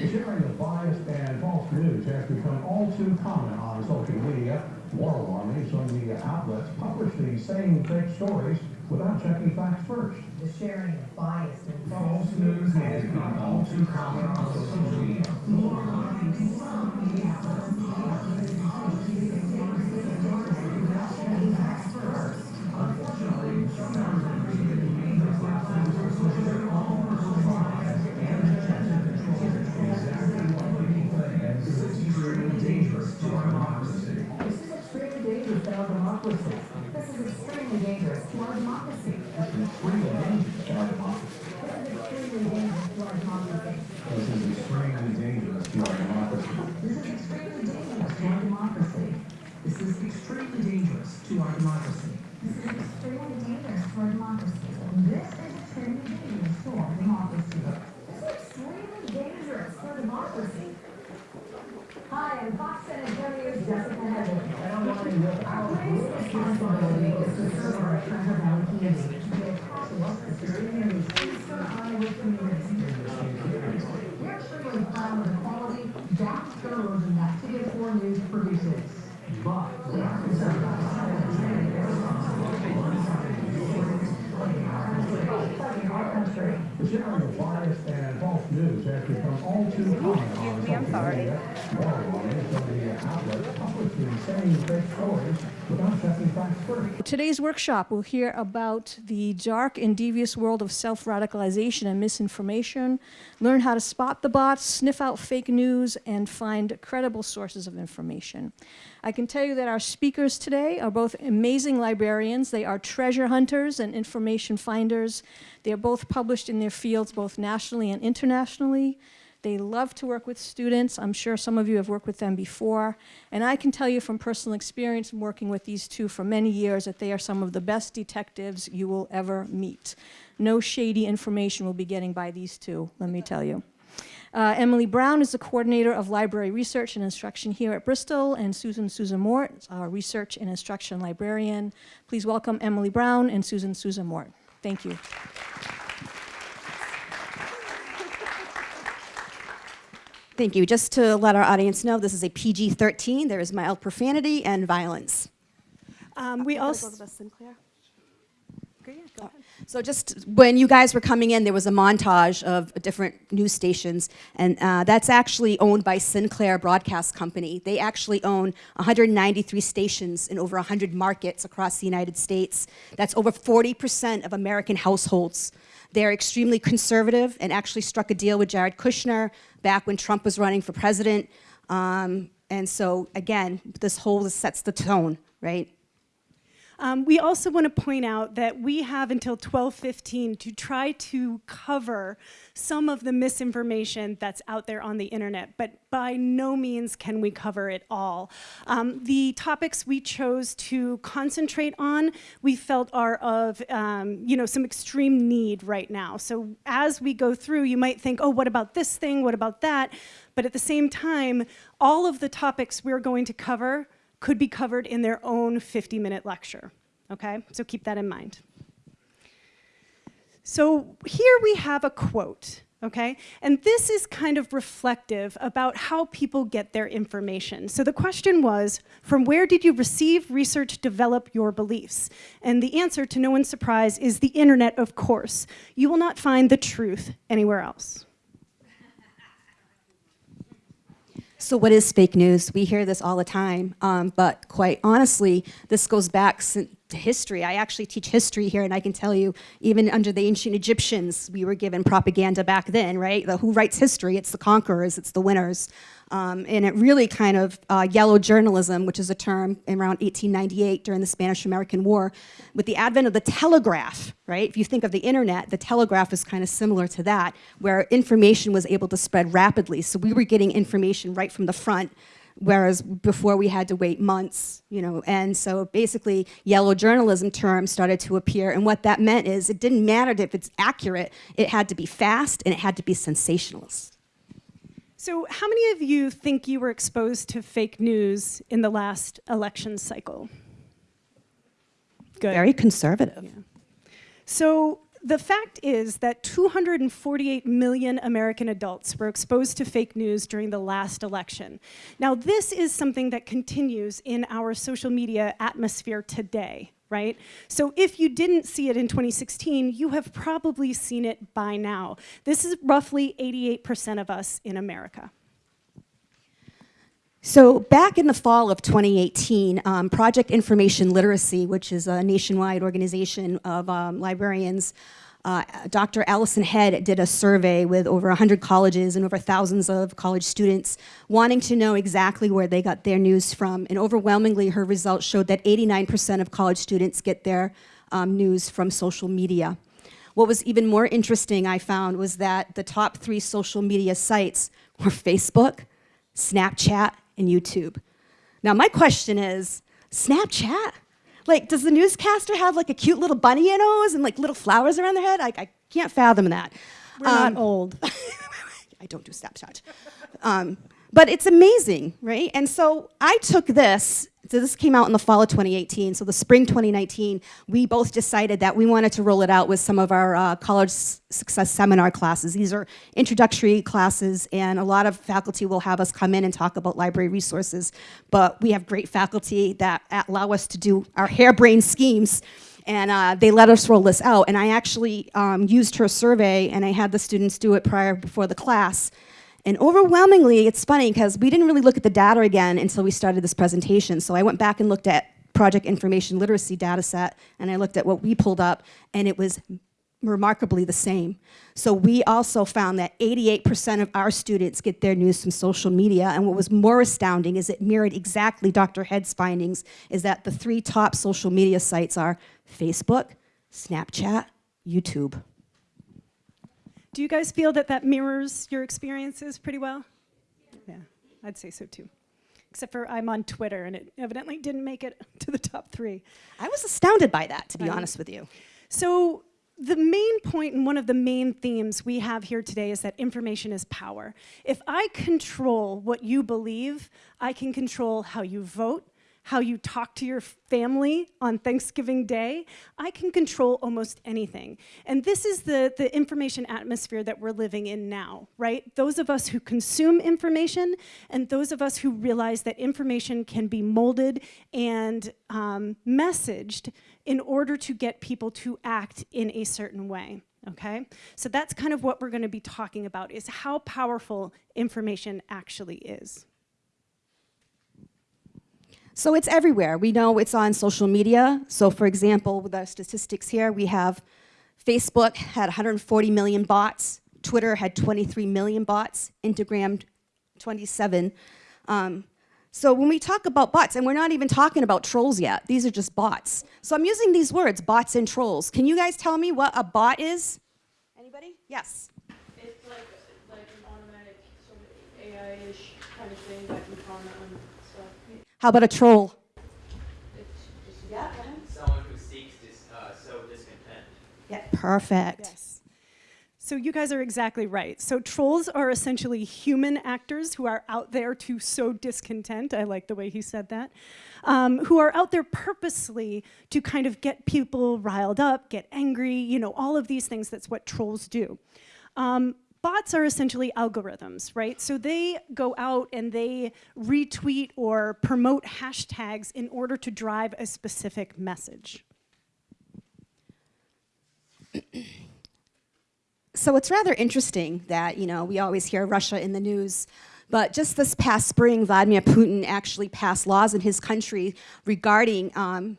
The sharing of biased and false news has become all too common on social media. More alarming, some media outlets publish these same fake stories without checking facts first. The sharing of biased and False false news has become all too common on social media. This Today's workshop will hear about the dark and devious world of self radicalization and misinformation, learn how to spot the bots, sniff out fake news, and find credible sources of information. I can tell you that our speakers today are both amazing librarians, they are treasure hunters and information finders. They are both published in their fields, both nationally and internationally. They love to work with students. I'm sure some of you have worked with them before. And I can tell you from personal experience in working with these two for many years that they are some of the best detectives you will ever meet. No shady information will be getting by these two, let me tell you. Uh, Emily Brown is the coordinator of library research and instruction here at Bristol, and Susan Susan Mort is our research and instruction librarian. Please welcome Emily Brown and Susan Susan Mort. Thank you. Thank you. Just to let our audience know, this is a PG-13. There is mild profanity and violence. Um, we also, So just when you guys were coming in, there was a montage of different news stations, and uh, that's actually owned by Sinclair Broadcast Company. They actually own 193 stations in over 100 markets across the United States. That's over 40% of American households. They're extremely conservative and actually struck a deal with Jared Kushner back when Trump was running for president. Um, and so, again, this whole sets the tone, right? Um, we also want to point out that we have until 12:15 to try to cover some of the misinformation that's out there on the internet, but by no means can we cover it all. Um, the topics we chose to concentrate on, we felt are of, um, you know, some extreme need right now. So as we go through, you might think, oh, what about this thing? What about that? But at the same time, all of the topics we're going to cover could be covered in their own 50-minute lecture, okay? So keep that in mind. So here we have a quote, okay? And this is kind of reflective about how people get their information. So the question was, from where did you receive, research, develop your beliefs? And the answer, to no one's surprise, is the internet, of course. You will not find the truth anywhere else. So what is fake news? We hear this all the time, um, but quite honestly, this goes back to history. I actually teach history here, and I can tell you, even under the ancient Egyptians, we were given propaganda back then, right? The, who writes history? It's the conquerors, it's the winners. Um, and it really kind of, uh, yellow journalism, which is a term around 1898 during the Spanish-American War, with the advent of the telegraph, right? If you think of the internet, the telegraph is kind of similar to that, where information was able to spread rapidly. So we were getting information right from the front, whereas before we had to wait months, you know, and so basically yellow journalism term started to appear, and what that meant is it didn't matter if it's accurate, it had to be fast and it had to be sensationalist. So how many of you think you were exposed to fake news in the last election cycle? Good. Very conservative. So the fact is that 248 million American adults were exposed to fake news during the last election. Now, this is something that continues in our social media atmosphere today, right? So if you didn't see it in 2016, you have probably seen it by now. This is roughly 88% of us in America. So back in the fall of 2018, um, Project Information Literacy, which is a nationwide organization of um, librarians, uh, Dr. Alison Head did a survey with over 100 colleges and over thousands of college students wanting to know exactly where they got their news from. And overwhelmingly, her results showed that 89% of college students get their um, news from social media. What was even more interesting, I found, was that the top three social media sites were Facebook, Snapchat, and YouTube. Now, my question is Snapchat? Like, does the newscaster have like a cute little bunny nose and like little flowers around their head? I, I can't fathom that. We're Um, not old. I don't do Snapchat. Um, but it's amazing, right? And so I took this, so this came out in the fall of 2018, so the spring 2019, we both decided that we wanted to roll it out with some of our uh, college success seminar classes. These are introductory classes, and a lot of faculty will have us come in and talk about library resources. But we have great faculty that allow us to do our harebrained schemes and uh, they let us roll this out. And I actually um, used her survey, and I had the students do it prior before the class. And overwhelmingly, it's funny because we didn't really look at the data again until we started this presentation. So I went back and looked at Project Information Literacy data set, and I looked at what we pulled up, and it was remarkably the same. So we also found that 88% of our students get their news from social media, and what was more astounding is it mirrored exactly Dr. Head's findings, is that the three top social media sites are Facebook, Snapchat, YouTube. Do you guys feel that that mirrors your experiences pretty well? Yeah, I'd say so too. Except for I'm on Twitter and it evidently didn't make it to the top three. I was astounded by that, to be honest with you. So the main point and one of the main themes we have here today is that information is power. If I control what you believe, I can control how you vote, how you talk to your family on Thanksgiving Day. I can control almost anything. And this is the, the information atmosphere that we're living in now, right? Those of us who consume information and those of us who realize that information can be molded and um, messaged in order to get people to act in a certain way. Okay, so that's kind of what we're going to be talking about: is how powerful information actually is. So it's everywhere. We know it's on social media. So for example, with our statistics here, we have Facebook had 140 million bots, Twitter had 23 million bots, Instagram 27. Um, so when we talk about bots, and we're not even talking about trolls yet, these are just bots. So I'm using these words, bots and trolls. Can you guys tell me what a bot is? Anybody? Yes. It's like like an automatic sort of AI-ish kind of thing that you comment. How about a troll? Yeah. Someone who seeks dis, uh, sow discontent. Yeah, perfect. Yes. So you guys are exactly right. So trolls are essentially human actors who are out there to sow discontent. I like the way he said that. Um, who are out there purposely to kind of get people riled up, get angry, you know, all of these things. That's what trolls do. Um, bots are essentially algorithms, right? So they go out and they retweet or promote hashtags in order to drive a specific message. So it's rather interesting that, you know, we always hear Russia in the news, but just this past spring, Vladimir Putin actually passed laws in his country regarding um,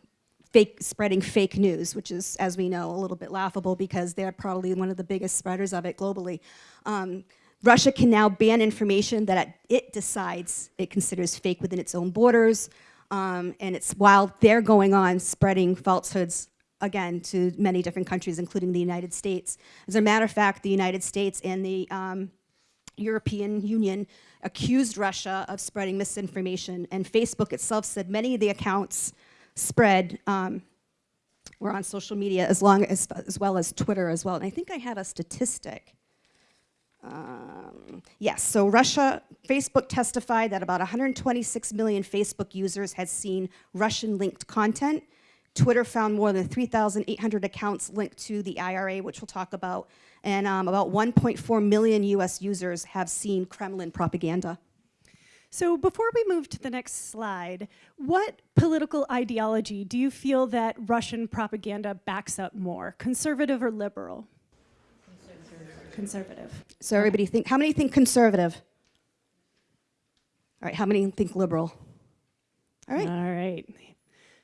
fake, spreading fake news, which is, as we know, a little bit laughable because they're probably one of the biggest spreaders of it globally. Um, Russia can now ban information that it decides it considers fake within its own borders, um, and it's while they're going on spreading falsehoods again to many different countries, including the United States. As a matter of fact, the United States and the um, European Union accused Russia of spreading misinformation, and Facebook itself said many of the accounts spread um, were on social media as long as as well as Twitter as well. And I think I had a statistic. Um, yes, so Russia, Facebook testified that about 126 million Facebook users had seen Russian linked content. Twitter found more than 3,800 accounts linked to the IRA, which we'll talk about, and um, about 1.4 million US users have seen Kremlin propaganda. So before we move to the next slide, what political ideology do you feel that Russian propaganda backs up more, conservative or liberal? Conservative. So everybody think, how many think conservative? All right, how many think liberal? All right, All right.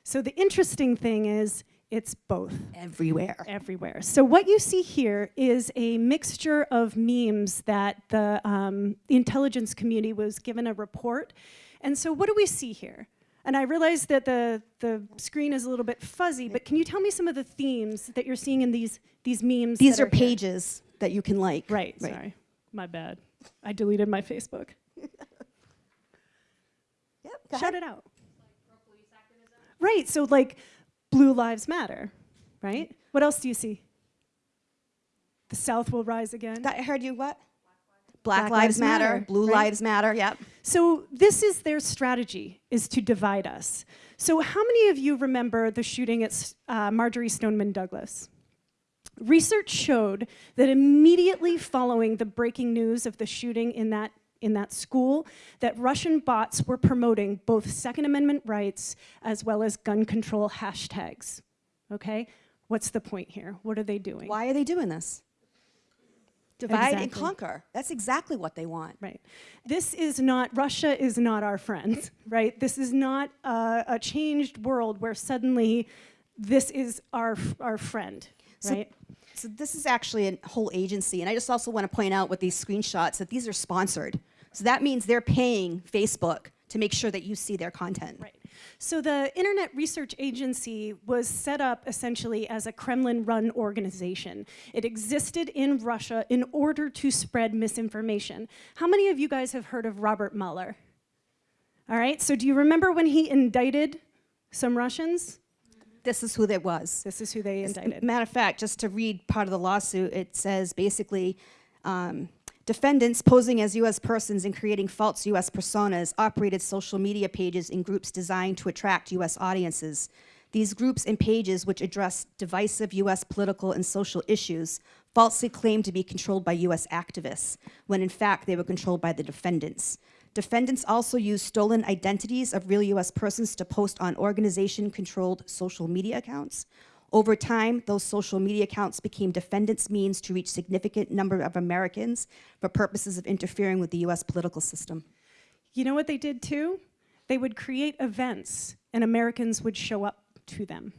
So the interesting thing is it's both everywhere. everywhere. So what you see here is a mixture of memes that the, um, the intelligence community was given a report. And so what do we see here? And I realize that the, the screen is a little bit fuzzy, but can you tell me some of the themes that you're seeing in these, these memes? These are here? pages that you can like. Right, sorry. My bad. I deleted my Facebook. Yep, Shout ahead. it out. Right, so like Blue Lives Matter, right? What else do you see? The South will rise again. That- I heard you what? Black, Black Lives Lives Matter, Matter, Blue right? Lives Matter, yep. So this is their strategy, is to divide us. So how many of you remember the shooting at uh, Marjory Stoneman Douglas? Research showed that immediately following the breaking news of the shooting in that, in that school, that Russian bots were promoting both Second Amendment rights as well as gun control hashtags. Okay? What's the point here? What are they doing? Why are they doing this? Divide and conquer. That's exactly what they want. Right. This is not, Russia is not our friend, right? This is not a, a changed world where suddenly this is our, our friend, So- right? So this is actually a whole agency, and I just also want to point out with these screenshots that these are sponsored. So that means they're paying Facebook to make sure that you see their content. Right. So the Internet Research Agency was set up essentially as a Kremlin-run organization. It existed in Russia in order to spread misinformation. How many of you guys have heard of Robert Mueller? All right, so do you remember when he indicted some Russians? This is who that was. This is who they indicted. Matter of fact, just to read part of the lawsuit, it says basically, um, defendants posing as U.S. persons and creating false U.S. personas operated social media pages in groups designed to attract U.S. audiences. These groups and pages, which address divisive U.S. political and social issues, falsely claimed to be controlled by U.S. activists, when in fact they were controlled by the defendants. Defendants also used stolen identities of real U.S. persons to post on organization-controlled social media accounts. Over time, those social media accounts became defendants' means to reach significant number of Americans for purposes of interfering with the U.S. political system. You know what they did too? They would create events and Americans would show up to them,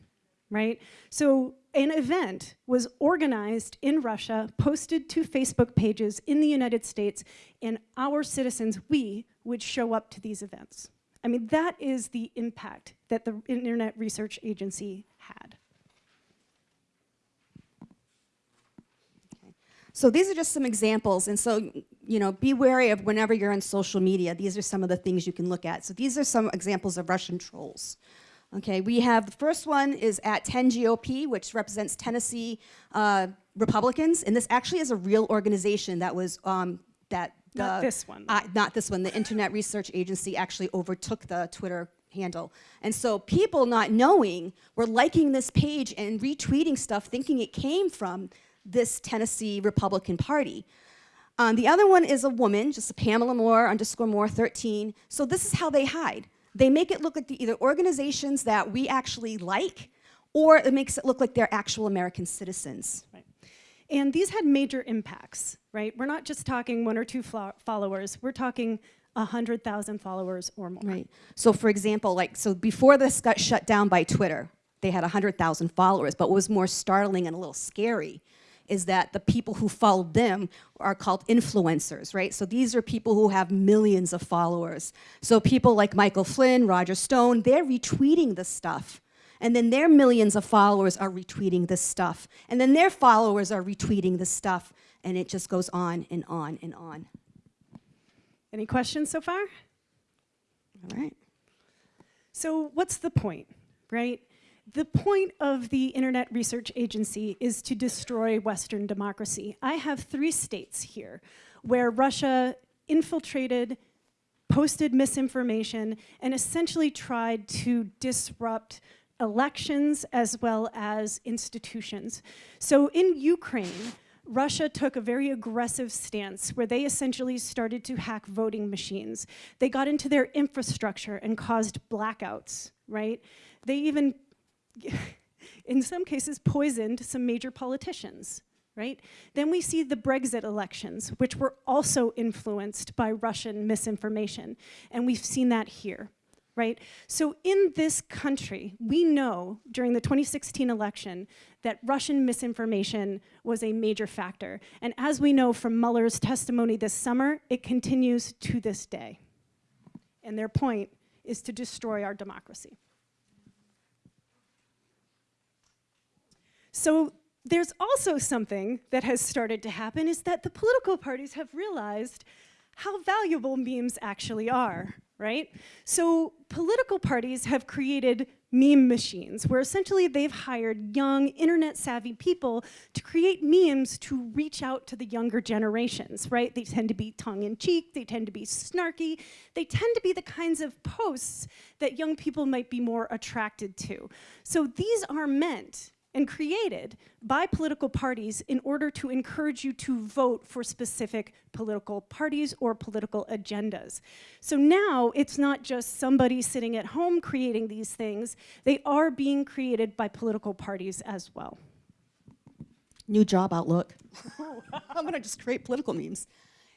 right? So an event was organized in Russia, posted to Facebook pages in the United States, and our citizens, we, would show up to these events. I mean, that is the impact that the Internet Research Agency had. So these are just some examples, and so, you know, be wary of whenever you're on social media, these are some of the things you can look at. So these are some examples of Russian trolls. Okay, we have, the first one is at 10 GOP, which represents Tennessee uh, Republicans, and this actually is a real organization that was, um, that the- Not this one, Uh, not this one, the Internet Research Agency actually overtook the Twitter handle. And so people not knowing were liking this page and retweeting stuff thinking it came from this Tennessee Republican Party. Um, the other one is a woman, just a Pamela Moore underscore Moore 13. So this is how they hide. They make it look like the, either organizations that we actually like, or it makes it look like they're actual American citizens. Right. And these had major impacts, right? We're not just talking one or two followers, we're talking 100,000 followers or more. Right. So for example, like, so before this got shut down by Twitter, they had 100,000 followers, but what was more startling and a little scary is that the people who followed them are called influencers, right? So these are people who have millions of followers. So people like Michael Flynn, Roger Stone, they're retweeting this stuff. And then their millions of followers are retweeting this stuff. And then their followers are retweeting this stuff. And it just goes on and on and on. Any questions so far? All right. So what's the point, right? The point of the Internet Research Agency is to destroy Western democracy. I have three states here where Russia infiltrated, posted misinformation, and essentially tried to disrupt elections as well as institutions. So in Ukraine, Russia took a very aggressive stance where they essentially started to hack voting machines. They got into their infrastructure and caused blackouts, right? They even, in some cases, poisoned some major politicians, right? Then we see the Brexit elections, which were also influenced by Russian misinformation. And we've seen that here right? So in this country, we know during the 2016 election that Russian misinformation was a major factor. And as we know from Mueller's testimony this summer, it continues to this day. And their point is to destroy our democracy. So there's also something that has started to happen is that the political parties have realized how valuable memes actually are, right? So political parties have created meme machines where essentially they've hired young internet savvy people to create memes to reach out to the younger generations, right? They tend to be tongue in cheek, they tend to be snarky, they tend to be the kinds of posts that young people might be more attracted to. So these are meant and created by political parties in order to encourage you to vote for specific political parties or political agendas. So now it's not just somebody sitting at home creating these things, they are being created by political parties as well. New job outlook. I'm gonna just create political memes.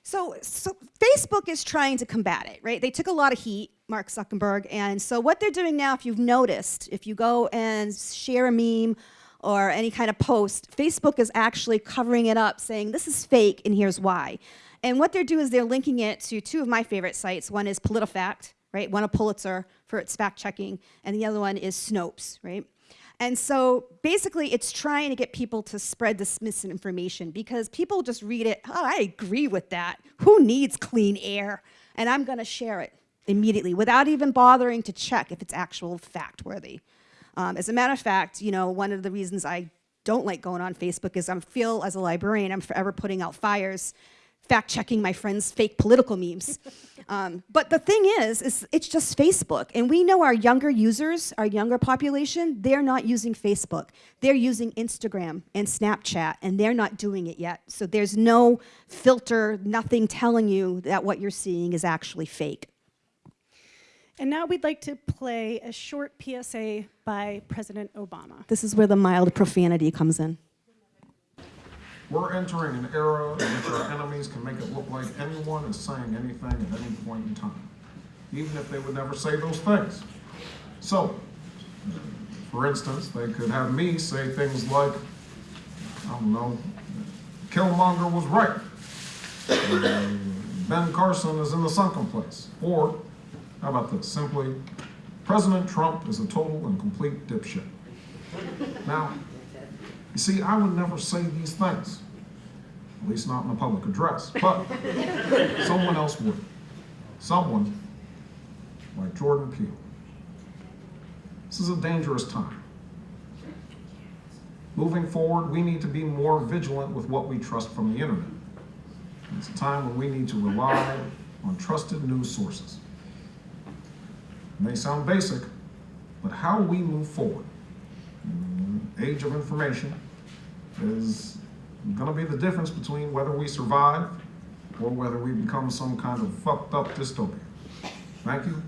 So, so Facebook is trying to combat it, right? They took a lot of heat, Mark Zuckerberg, and so what they're doing now, if you've noticed, if you go and share a meme or any kind of post, Facebook is actually covering it up saying this is fake and here's why. And what they're doing is they're linking it to two of my favorite sites. One is PolitiFact, right? One a Pulitzer for its fact checking, and the other one is Snopes, right? And so basically it's trying to get people to spread this misinformation because people just read it, oh, I agree with that. Who needs clean air? And I'm gonna share it immediately without even bothering to check if it's actual fact worthy. Um, as a matter of fact, you know, one of the reasons I don't like going on Facebook is I feel as a librarian, I'm forever putting out fires, fact checking my friends' fake political memes. um, but the thing is, is it's just Facebook. And we know our younger users, our younger population, they're not using Facebook. They're using Instagram and Snapchat, and they're not doing it yet. So there's no filter, nothing telling you that what you're seeing is actually fake. And now we'd like to play a short PSA by President Obama. This is where the mild profanity comes in. We're entering an era in which our enemies can make it look like anyone is saying anything at any point in time, even if they would never say those things. So, for instance, they could have me say things like, I don't know, Killmonger was right. Ben Carson is in the sunken place. Or, how about this? Simply, President Trump is a total and complete dipshit. Now, you see, I would never say these things, at least not in a public address, but someone else would. Someone like Jordan Peele. This is a dangerous time. Moving forward, we need to be more vigilant with what we trust from the internet. It's a time when we need to rely on trusted news sources may sound basic, but how we move forward, mm, age of information, is going to be the difference between whether we survive or whether we become some kind of fucked up dystopia. Thank you.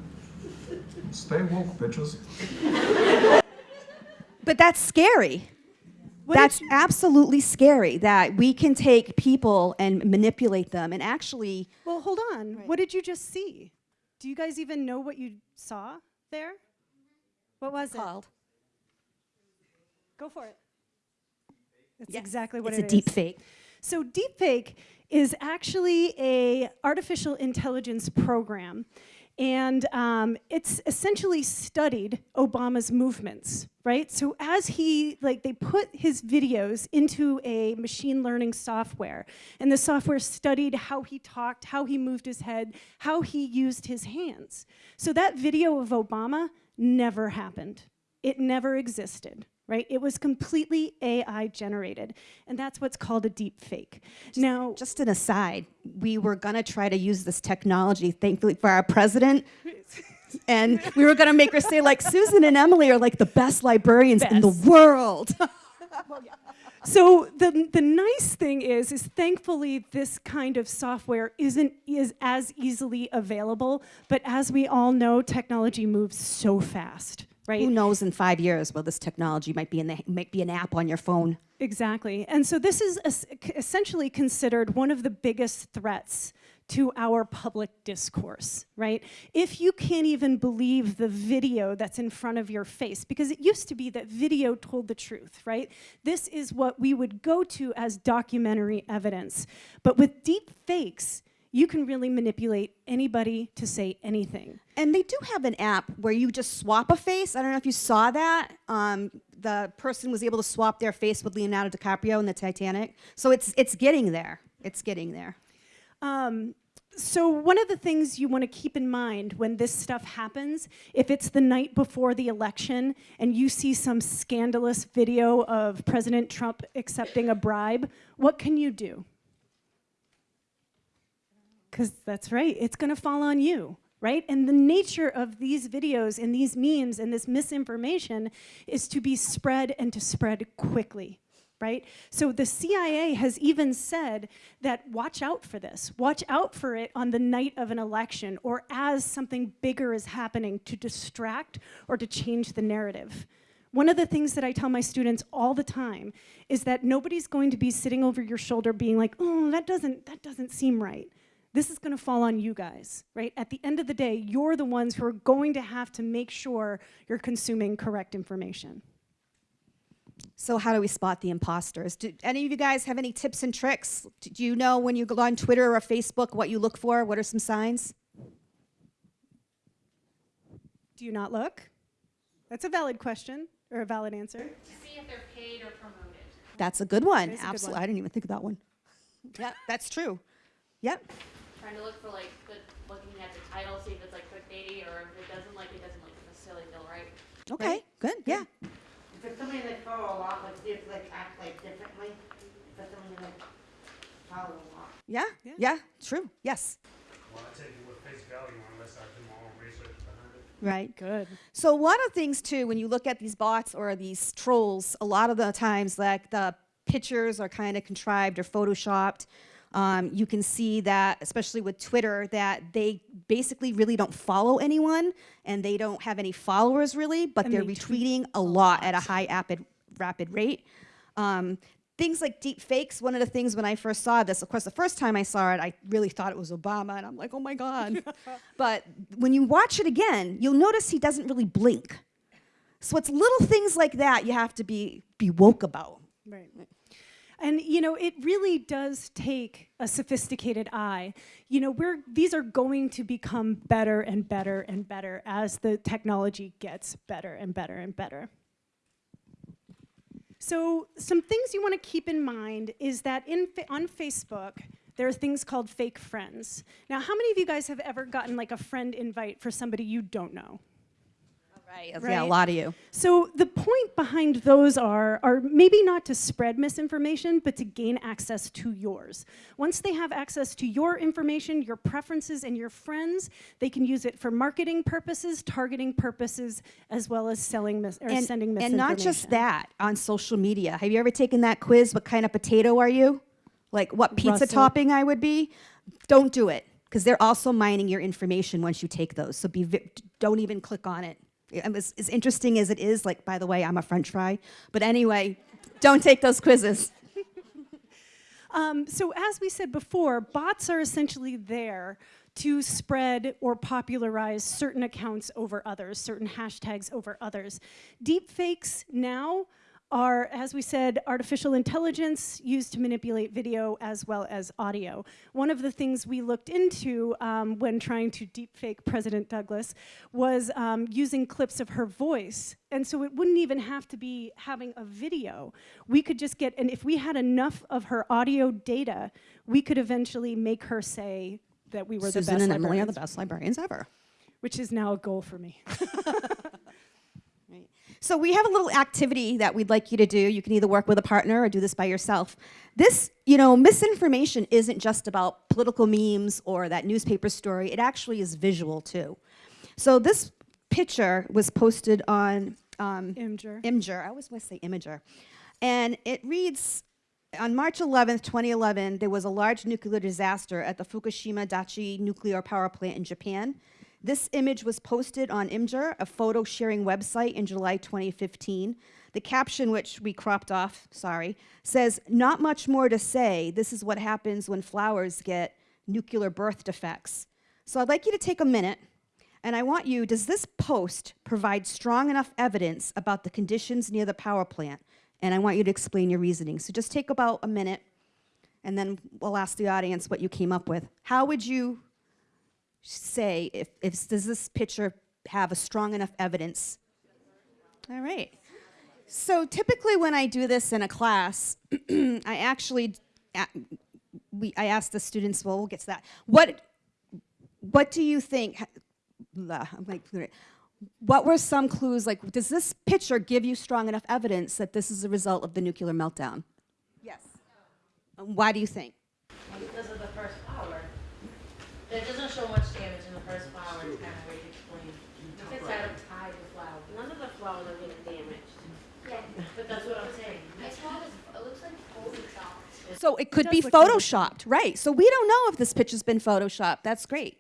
Stay woke, bitches. But that's scary. What that's absolutely scary that we can take people and manipulate them and actually Well, hold on. Right. What did you just see? Do you guys even know what you saw there? What was it? called. Go for it. That's Yes, exactly what it's it a is. deep fake. So deepfake is actually a artificial intelligence program. And um, it's essentially studied Obama's movements, right? So as he, like, they put his videos into a machine learning software, and the software studied how he talked, how he moved his head, how he used his hands. So that video of Obama never happened. It never existed, right? It was completely AI generated, and that's what's called a deep fake. now, Just an aside, we were going to try to use this technology, thankfully for our president, And we were going to make her say, like, Susan and Emily are like the best librarians in the Best. world. So the, the nice thing is, is thankfully this kind of software isn't is as easily available. But as we all know, technology moves so fast, right? Who knows in five years, well, this technology might be, in the, might be an app on your phone. Exactly. And so this is essentially considered one of the biggest threats to our public discourse, right? If you can't even believe the video that's in front of your face, because it used to be that video told the truth, right? This is what we would go to as documentary evidence. But with deep fakes, you can really manipulate anybody to say anything. And they do have an app where you just swap a face. I don't know if you saw that. Um, the person was able to swap their face with Leonardo DiCaprio in the Titanic. So it's it's getting there. It's getting there. Um, so one of the things you want to keep in mind when this stuff happens, if it's the night before the election and you see some scandalous video of President Trump accepting a bribe, what can you do? Because that's right, it's going to fall on you, right? And the nature of these videos and these memes and this misinformation is to be spread and to spread quickly, right? So the CIA has even said that watch out for this. Watch out for it on the night of an election or as something bigger is happening to distract or to change the narrative. One of the things that I tell my students all the time is that nobody's going to be sitting over your shoulder being like, "Oh, that doesn't that doesn't seem right." This is going to fall on you guys, right? At the end of the day, you're the ones who are going to have to make sure you're consuming correct information. So how do we spot the imposters? Do any of you guys have any tips and tricks? Do you know when you go on Twitter or Facebook what you look for? What are some signs? Do you not look? That's a valid question or a valid answer. To see if they're paid or promoted. That's a good one. That is a good Absolutely. one. I didn't even think of that one. Yeah, that's true. Yep. Trying to look for like the looking at the title, see if it's like clickbaity or if it doesn't like it doesn't like necessarily feel right. Okay, good. Yeah. If it's somebody that follow a lot, like, if like act like differently, if it's somebody that follow a lot. Yeah. Yeah. Yeah. True. Yes. Well, I take it with face value unless I do my own research behind it. Right. Good. So a lot of things too, when you look at these bots or these trolls, a lot of the times like the pictures are kind of contrived or photoshopped. Um, you can see that, especially with Twitter, that they basically really don't follow anyone and they don't have any followers really, but And they're they retweeting a lot at a high rapid, rapid rate. Um, things like deep fakes, one of the things when I first saw this, of course, the first time I saw it, I really thought it was Obama, and I'm like, oh my God. but when you watch it again, you'll notice he doesn't really blink. So it's little things like that you have to be, be woke about. Right. And you know, it really does take a sophisticated eye. You know, we're these are going to become better and better and better as the technology gets better and better and better. So, some things you want to keep in mind is that in on Facebook, there are things called fake friends. Now, how many of you guys have ever gotten like a friend invite for somebody you don't know? Right. Yeah, a lot of you. So the point behind those are, are maybe not to spread misinformation, but to gain access to yours. Once they have access to your information, your preferences, and your friends, they can use it for marketing purposes, targeting purposes, as well as selling mis- or And, sending and not just that, on social media. Have you ever taken that quiz? What kind of potato are you? Like what pizza Russet. topping I would be? Don't do it because they're also mining your information once you take those. So be don't even click on it. Was- as interesting as it is, like by the way, I'm a French fry. But anyway, don't take those quizzes. Um, so as we said before, bots are essentially there to spread or popularize certain accounts over others, certain hashtags over others. Deepfakes now are, as we said, artificial intelligence used to manipulate video as well as audio. One of the things we looked into um, when trying to deepfake President Douglas was um, using clips of her voice. And so it wouldn't even have to be having a video. We could just get, and if we had enough of her audio data, we could eventually make her say that we were Susan the best and Emily are the best librarians ever. which is now a goal for me. So we have a little activity that we'd like you to do. You can either work with a partner or do this by yourself. This, you know, misinformation isn't just about political memes or that newspaper story. It actually is visual too. So this picture was posted on um, Imgur. Imgur. I always want to say Imager. And it reads on March 11th, 2011, there was a large nuclear disaster at the Fukushima Daiichi nuclear power plant in Japan. This image was posted on Imgur, a photo sharing website, in July 2015. The caption, which we cropped off, sorry, says, Not much more to say. This is what happens when flowers get nuclear birth defects. So I'd like you to take a minute and I want you, does this post provide strong enough evidence about the conditions near the power plant? And I want you to explain your reasoning. So just take about a minute, and then we'll ask the audience what you came up with. How would you say if, if does this picture have a strong enough evidence? All right. So typically when I do this in a class, I actually, we, I ask the students, well, we'll get to that. What, what do you think, I'm like, what were some clues, like, does this picture give you strong enough evidence that this is a result of the nuclear meltdown? Yes. And Why do you think? Because of the first flower. It doesn't show much damage in the first flower, it's kind of hard to explain. If it's out of tide, the flower, none of the flowers are getting damaged. Yeah. But that's what I'm saying. It's not as, it looks like Photoshop. So it could be does look like- photoshopped, right? So we don't know if this picture's been photoshopped. That's great.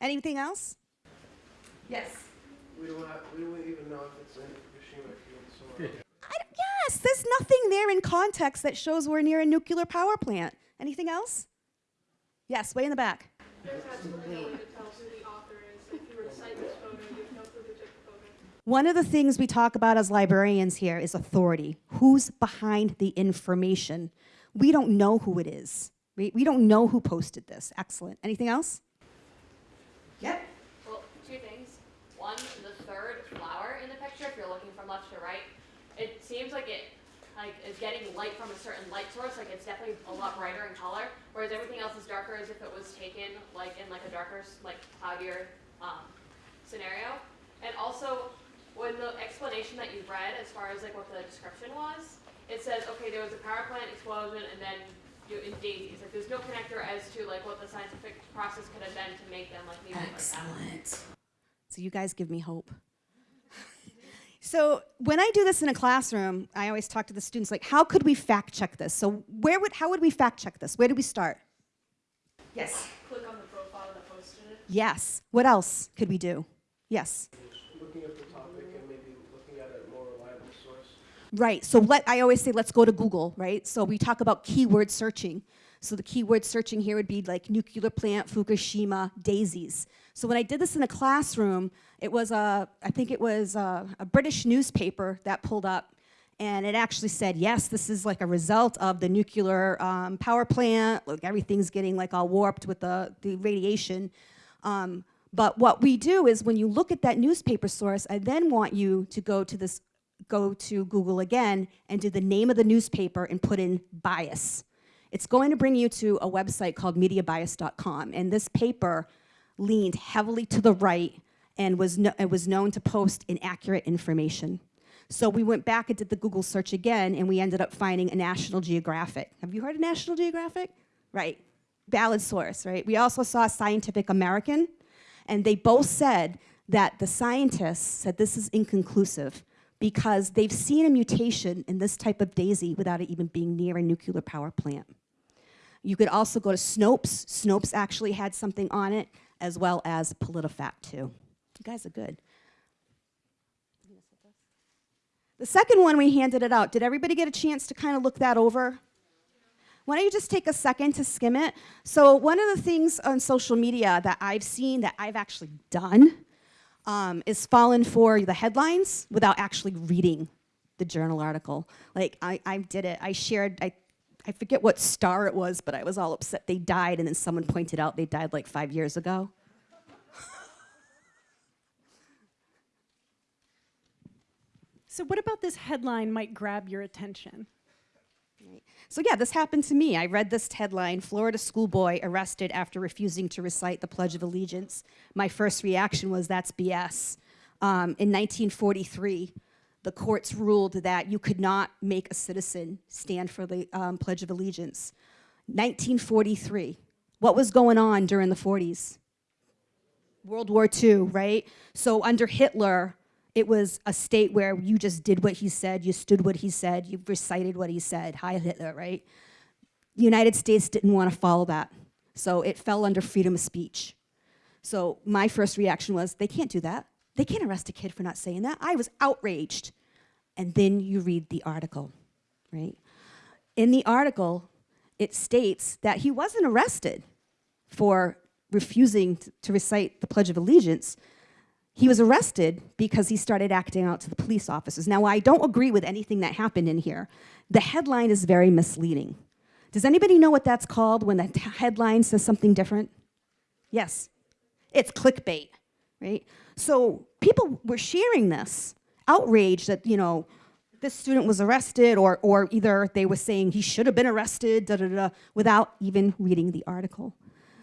Anything else? Yes. We don't have, we don't even know if it's in Fukushima field, so. I don't- yes, there's nothing there in context that shows we're near a nuclear power plant. Anything else? Yes, way in the back. There's absolutely no way to tell who the author is. If you were to cite this photo, you have no clue who took the photo. One of the things we talk about as librarians here is authority. Who's behind the information? We don't know who it is. We, we don't know who posted this. Excellent. Anything else? Yep. Well, two things. One, the third flower in the picture, if you're looking from left to right, it seems like it like is getting light from a certain light source. Like it's definitely a lot brighter in color, whereas everything else is darker, as if it was taken like in like a darker, like cloudier um, scenario. And also, when the explanation that you read, as far as like what the description was, it says okay, there was a power plant explosion, and then you in daisies. Like there's no connector as to like what the scientific process could have been to make them like like that. Excellent. So you guys give me hope. So when I do this in a classroom, I always talk to the students like, how could we fact check this? So where would how would we fact check this? Where do we start? Yes. Click on the profile that posted it. Yes. What else could we do? Yes. Looking at the topic and maybe looking at a more reliable source. Right. So let I always say let's go to Google, right? So we talk about keyword searching. So the keyword searching here would be like nuclear plant, Fukushima, daisies. So when I did this in a classroom, it was a I think it was a, a British newspaper that pulled up, and it actually said yes, this is like a result of the nuclear um, power plant. Like everything's getting like all warped with the the radiation. Um, but what we do is when you look at that newspaper source, I then want you to go to this go to Google again and do the name of the newspaper and put in bias. It's going to bring you to a website called mediabias.com. And this paper leaned heavily to the right and was, no, it was known to post inaccurate information. So we went back and did the Google search again, and we ended up finding a National Geographic. Have you heard of National Geographic? Right. Valid source, right? We also saw Scientific American, and they both said that the scientists said this is inconclusive because they've seen a mutation in this type of daisy without it even being near a nuclear power plant. You could also go to Snopes. Snopes actually had something on it, as well as PolitiFact, too. You guys are good. The second one, we handed it out. Did everybody get a chance to kind of look that over? Why don't you just take a second to skim it? So, one of the things on social media that I've seen that I've actually done um, is fallen for the headlines without actually reading the journal article. Like, I, I did it. I shared, I, I forget what star it was, but I was all upset they died, and then someone pointed out they died like five years ago. So what about this headline might grab your attention? So, yeah, this happened to me. I read this headline Florida schoolboy arrested after refusing to recite the Pledge of Allegiance. My first reaction was, that's BS. Um, in 1943, the courts ruled that you could not make a citizen stand for the um, Pledge of Allegiance. 1943. What was going on during the 40s? World War II, right? So under Hitler, it was a state where you just did what he said, you stood what he said, you recited what he said. Hi, Hitler, right? The United States didn't want to follow that. So it fell under freedom of speech. So my first reaction was, they can't do that. They can't arrest a kid for not saying that. I was outraged. And then you read the article, right? In the article, it states that he wasn't arrested for refusing to recite the Pledge of Allegiance. He was arrested because he started acting out to the police officers. Now, I don't agree with anything that happened in here. The headline is very misleading. Does anybody know what that's called when the headline says something different? Yes. It's clickbait, right? So people were sharing this, outrage that, you know, this student was arrested, or, or either they were saying he should have been arrested, da da da, without even reading the article.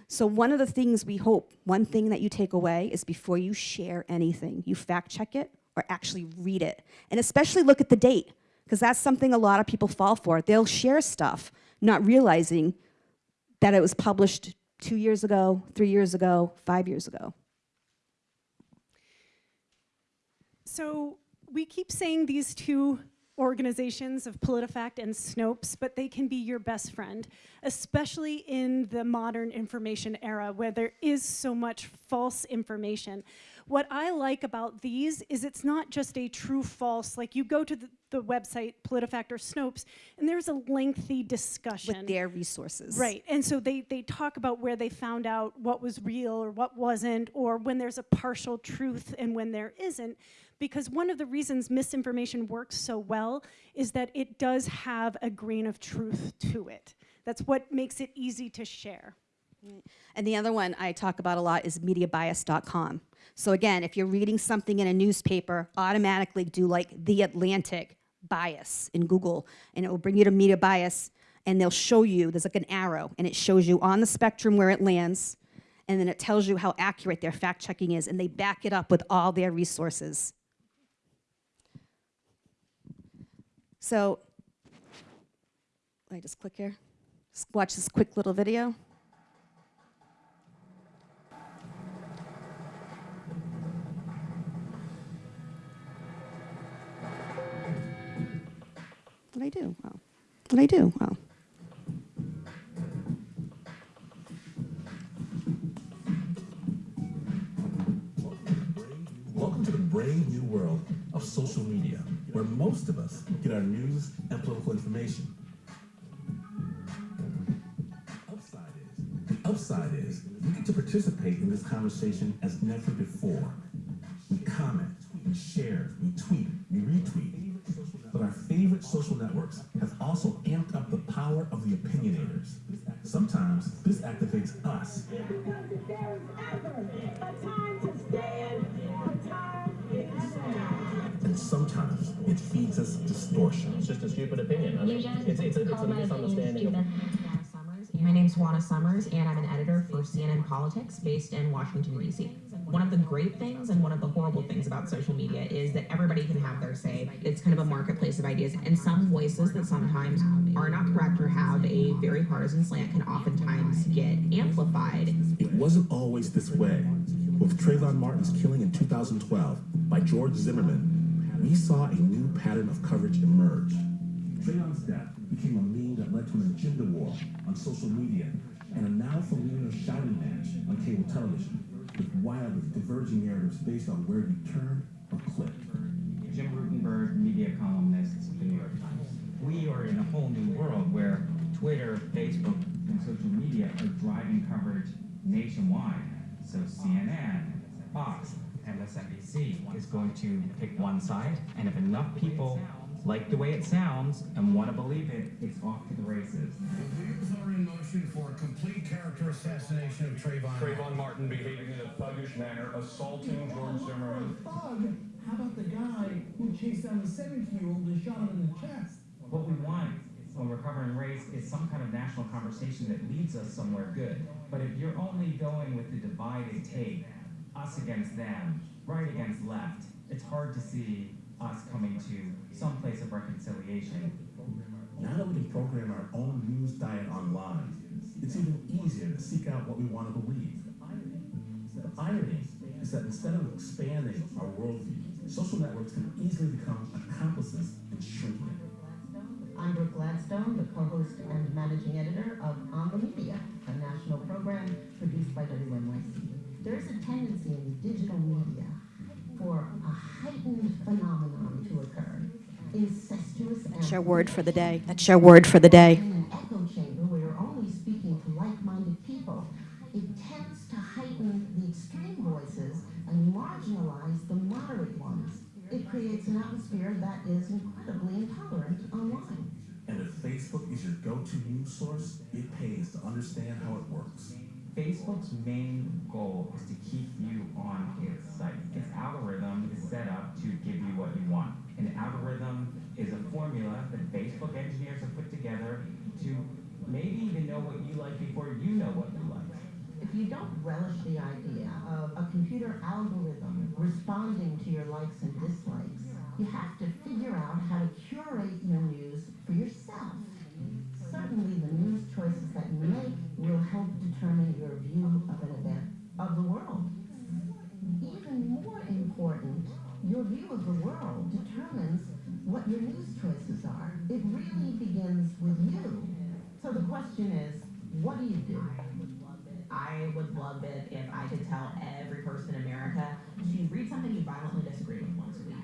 So one of the things we hope, one thing that you take away is before you share anything, you fact check it or actually read it. And especially look at the date, because that's something a lot of people fall for. They'll share stuff, not realizing that it was published two years ago, three years ago, five years ago. So we keep saying these two organizations of PolitiFact and Snopes, but they can be your best friend, especially in the modern information era where there is so much false information. What I like about these is it's not just a true false, like you go to the, the website PolitiFact or Snopes, and there's a lengthy discussion. With their resources. Right, and so they, they talk about where they found out what was real or what wasn't, or when there's a partial truth and when there isn't. Because one of the reasons misinformation works so well is that it does have a grain of truth to it. That's what makes it easy to share. And the other one I talk about a lot is mediabias.com. So again, if you're reading something in a newspaper, automatically do like The Atlantic bias in Google, and it will bring you to media bias, and they'll show you, there's like an arrow, and it shows you on the spectrum where it lands, and then it tells you how accurate their fact checking is, and they back it up with all their resources. So, let me just click here. Just watch this quick little video. What I do? Oh. What I do? Welcome to the brave new world of social media, where most of us get our news and political information. Is, the upside is, we get to participate in this conversation as never before. We comment, we share, we tweet, we retweet. But our favorite social networks have also amped up the power of the opinionators. Sometimes this activates us. And sometimes it feeds us distortion. It's just a stupid opinion. I mean, it's, it's, a, it's a misunderstanding of My name's Juana Summers, and I'm an editor for CNN Politics based in Washington, D.C. One of the great things and one of the horrible things about social media is that everybody can have their say. It's kind of a marketplace of ideas, and some voices that sometimes are not correct or have a very partisan slant can oftentimes get amplified. It wasn't always this way. With Trayvon Martin's killing in 2012 by George Zimmerman, we saw a new pattern of coverage emerge. Trayvon's death became a meme that led to an agenda war on social media and a now familiar shouting match on cable television with wildly diverging narratives based on where you turned or clicked. Jim Rutenberg, media columnist at the New York Times. We are in a whole new world where Twitter, Facebook, and social media are driving coverage nationwide. So CNN, Fox, MSNBC is going to pick one side, and if enough people like the way it sounds and want to believe it, it's off to the races. The wheels are in motion for a complete character assassination of Trayvon. Trayvon Martin behaving in a thuggish manner, assaulting George Zimmerman. Thug? How about the guy who chased down the 17-year-old and shot him in the chest? What we want when we're covering race is some kind of national conversation that leads us somewhere good. But if you're only going with the divide and take, us against them, right against left, it's hard to see us coming to some place of reconciliation. Now that we can program our own news diet online, it's even easier to seek out what we want to believe. The irony is that instead of expanding our worldview, social networks can easily become accomplices in shrinking it. I'm Brooke Gladstone, the co-host and managing editor of On the Media, a national program produced by WNYC. There is a tendency in digital media for a heightened phenomenon to occur. Incestuous That's your word for the day. That's your word for the day. in an echo chamber where you're only speaking to like-minded people, it tends to heighten the extreme voices and marginalize the moderate ones. It creates an atmosphere that is incredibly intolerant online. And if Facebook is your go-to news source, it pays to understand how it works. Facebook's main goal is to keep you on its site. Its algorithm is set up to give you what you want. An algorithm is a formula that Facebook engineers have put together to maybe even know what you like before you know what you like. If you don't relish the idea of a computer algorithm responding to your likes and dislikes, you have to figure out how to curate your news for yourself. Mm-hmm. Certainly the news choices that you make determine your view of an event, of the world. Even more important, your view of the world determines what your news choices are. It really begins with you. So the question is, what do you do? I would love it if I could tell every person in America to read something you violently disagree with once a week.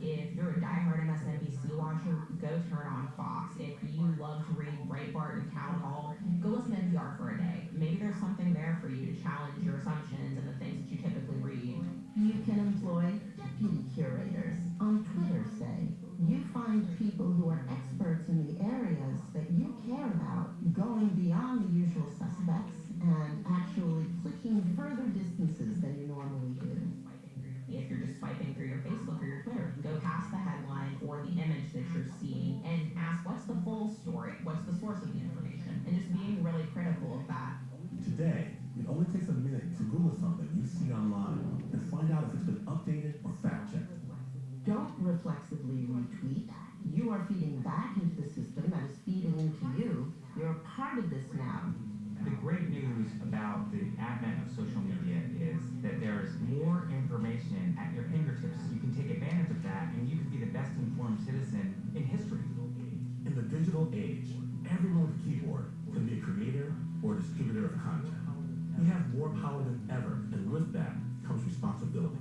If you're a diehard MSNBC watcher, go turn on Fox. If you love to read Breitbart to challenge your assumptions and the things that you typically read. You can employ deputy curators on Twitter, say. You find people who are experts in the areas that you care about, going beyond the usual suspects and actually clicking further distances than you normally do. If you're just swiping through your Facebook or your Twitter, go past the headline or the image that you're seeing and ask what's the full story? What's the source of the information? And just being really critical of that. Today, it only takes a minute to Google something you see online and find out if it's been updated or fact-checked. Don't reflexively retweet. You are feeding back into the system that is feeding into you. You're a part of this now. The great news about the advent of social media is that there is more information at your fingertips. You can take advantage of that and you can be the best informed citizen in history. In the digital age, everyone with a keyboard can be a creator or distributor of content. We have more power than ever, and with that comes responsibility.